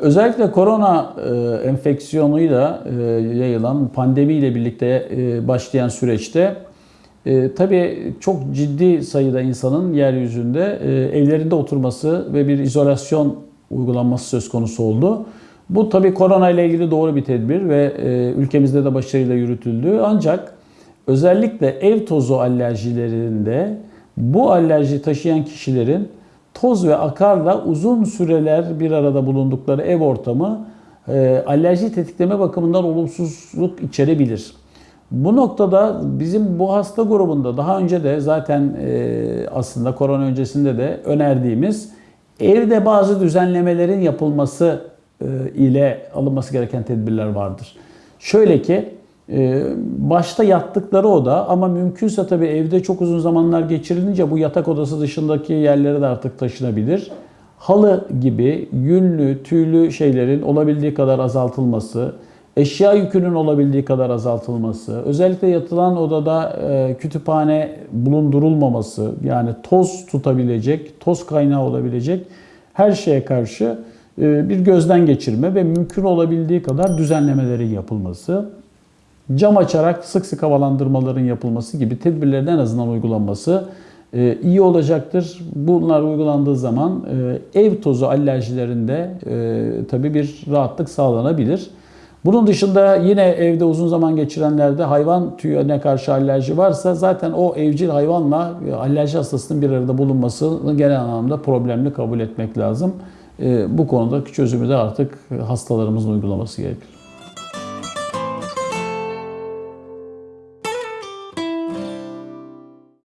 Özellikle korona e, enfeksiyonuyla e, yayılan pandemiyle birlikte e, başlayan süreçte e, tabii çok ciddi sayıda insanın yeryüzünde e, evlerinde oturması ve bir izolasyon uygulanması söz konusu oldu. Bu tabii korona ile ilgili doğru bir tedbir ve e, ülkemizde de başarıyla yürütüldü. Ancak özellikle ev tozu alerjilerinde bu alerji taşıyan kişilerin toz ve akarla uzun süreler bir arada bulundukları ev ortamı e, alerji tetikleme bakımından olumsuzluk içerebilir. Bu noktada bizim bu hasta grubunda daha önce de zaten e, aslında korona öncesinde de önerdiğimiz evde bazı düzenlemelerin yapılması e, ile alınması gereken tedbirler vardır. Şöyle ki başta yattıkları oda ama mümkünse tabii evde çok uzun zamanlar geçirilince bu yatak odası dışındaki yerlere de artık taşınabilir. Halı gibi yünlü, tüylü şeylerin olabildiği kadar azaltılması, eşya yükünün olabildiği kadar azaltılması, özellikle yatılan odada e, kütüphane bulundurulmaması, yani toz tutabilecek, toz kaynağı olabilecek her şeye karşı e, bir gözden geçirme ve mümkün olabildiği kadar düzenlemelerin yapılması, cam açarak sık sık havalandırmaların yapılması gibi tedbirlerin en azından uygulanması e, iyi olacaktır. Bunlar uygulandığı zaman e, ev tozu alerjilerinde tabii bir rahatlık sağlanabilir. Bunun dışında yine evde uzun zaman geçirenlerde hayvan tüyüne karşı alerji varsa zaten o evcil hayvanla alerji hastasının bir arada bulunmasını genel anlamda problemli kabul etmek lazım. Bu konudaki çözümü de artık hastalarımızın uygulaması gerekir.